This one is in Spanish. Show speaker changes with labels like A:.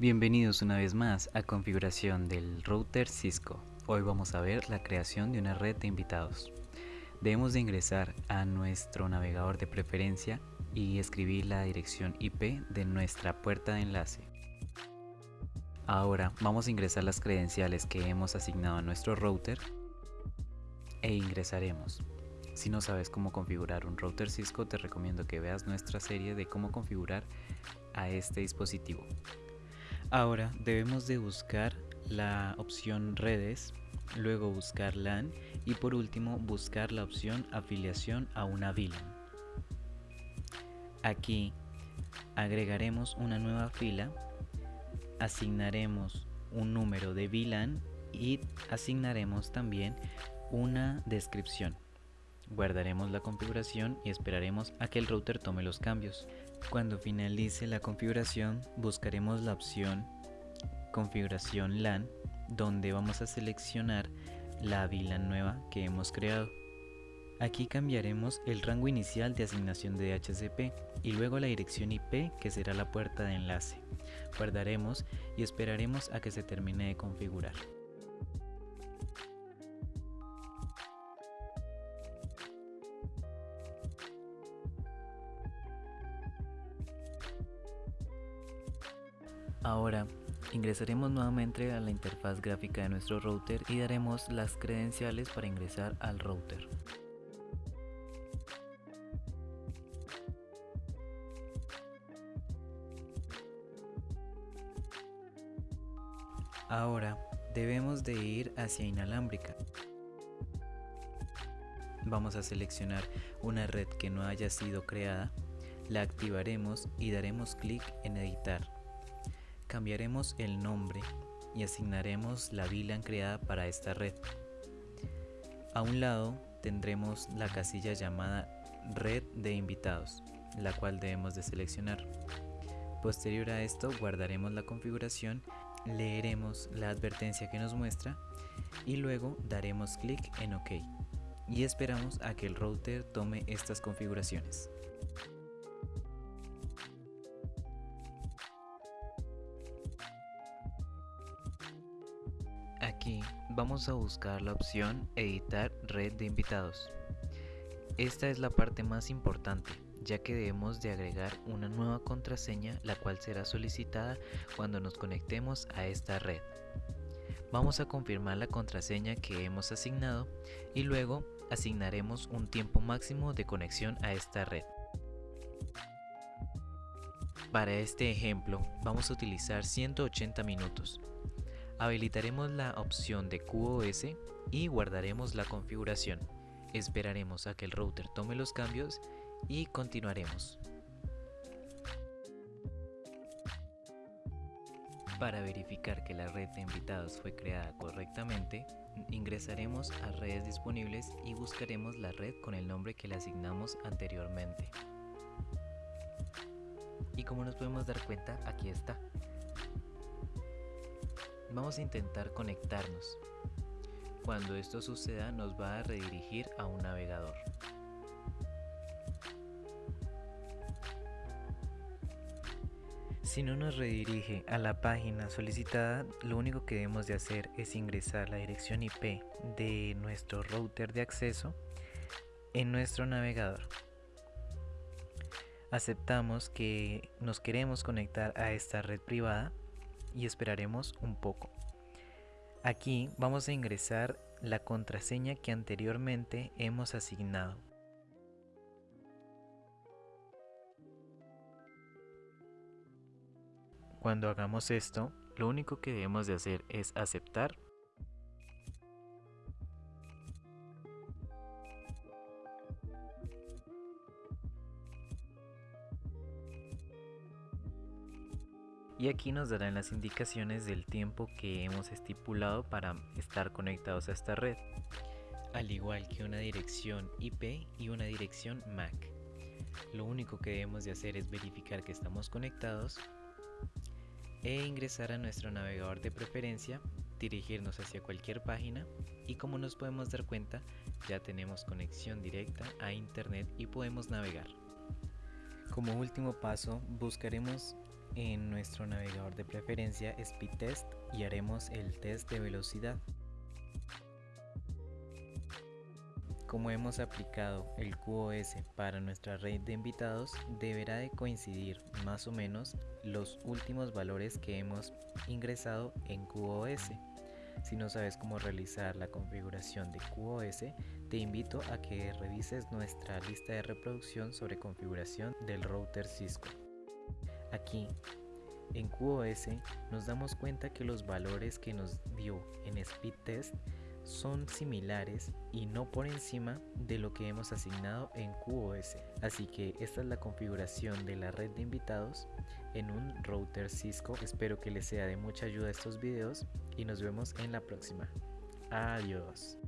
A: Bienvenidos una vez más a configuración del router Cisco. Hoy vamos a ver la creación de una red de invitados. Debemos de ingresar a nuestro navegador de preferencia y escribir la dirección IP de nuestra puerta de enlace. Ahora vamos a ingresar las credenciales que hemos asignado a nuestro router e ingresaremos. Si no sabes cómo configurar un router Cisco, te recomiendo que veas nuestra serie de cómo configurar a este dispositivo. Ahora debemos de buscar la opción redes, luego buscar LAN y por último buscar la opción afiliación a una VLAN. Aquí agregaremos una nueva fila, asignaremos un número de VLAN y asignaremos también una descripción. Guardaremos la configuración y esperaremos a que el router tome los cambios. Cuando finalice la configuración buscaremos la opción configuración LAN donde vamos a seleccionar la VLAN nueva que hemos creado. Aquí cambiaremos el rango inicial de asignación de DHCP y luego la dirección IP que será la puerta de enlace. Guardaremos y esperaremos a que se termine de configurar. Ahora ingresaremos nuevamente a la interfaz gráfica de nuestro router y daremos las credenciales para ingresar al router. Ahora debemos de ir hacia inalámbrica. Vamos a seleccionar una red que no haya sido creada, la activaremos y daremos clic en editar. Cambiaremos el nombre y asignaremos la VLAN creada para esta red. A un lado tendremos la casilla llamada red de invitados, la cual debemos de seleccionar. Posterior a esto guardaremos la configuración, leeremos la advertencia que nos muestra y luego daremos clic en OK y esperamos a que el router tome estas configuraciones. Aquí vamos a buscar la opción editar red de invitados. Esta es la parte más importante ya que debemos de agregar una nueva contraseña la cual será solicitada cuando nos conectemos a esta red. Vamos a confirmar la contraseña que hemos asignado y luego asignaremos un tiempo máximo de conexión a esta red. Para este ejemplo vamos a utilizar 180 minutos Habilitaremos la opción de QoS y guardaremos la configuración. Esperaremos a que el router tome los cambios y continuaremos. Para verificar que la red de invitados fue creada correctamente, ingresaremos a redes disponibles y buscaremos la red con el nombre que le asignamos anteriormente. Y como nos podemos dar cuenta, aquí está. Vamos a intentar conectarnos. Cuando esto suceda nos va a redirigir a un navegador. Si no nos redirige a la página solicitada, lo único que debemos de hacer es ingresar la dirección IP de nuestro router de acceso en nuestro navegador. Aceptamos que nos queremos conectar a esta red privada y esperaremos un poco. Aquí vamos a ingresar la contraseña que anteriormente hemos asignado. Cuando hagamos esto, lo único que debemos de hacer es aceptar y aquí nos darán las indicaciones del tiempo que hemos estipulado para estar conectados a esta red, al igual que una dirección IP y una dirección MAC. Lo único que debemos de hacer es verificar que estamos conectados e ingresar a nuestro navegador de preferencia, dirigirnos hacia cualquier página y como nos podemos dar cuenta ya tenemos conexión directa a internet y podemos navegar. Como último paso buscaremos en nuestro navegador de preferencia Speed Test y haremos el test de velocidad. Como hemos aplicado el QoS para nuestra red de invitados, deberá de coincidir más o menos los últimos valores que hemos ingresado en QoS. Si no sabes cómo realizar la configuración de QoS, te invito a que revises nuestra lista de reproducción sobre configuración del router Cisco. Aquí, en QoS, nos damos cuenta que los valores que nos dio en Speed Test son similares y no por encima de lo que hemos asignado en QoS. Así que esta es la configuración de la red de invitados en un router Cisco. Espero que les sea de mucha ayuda estos videos y nos vemos en la próxima. Adiós.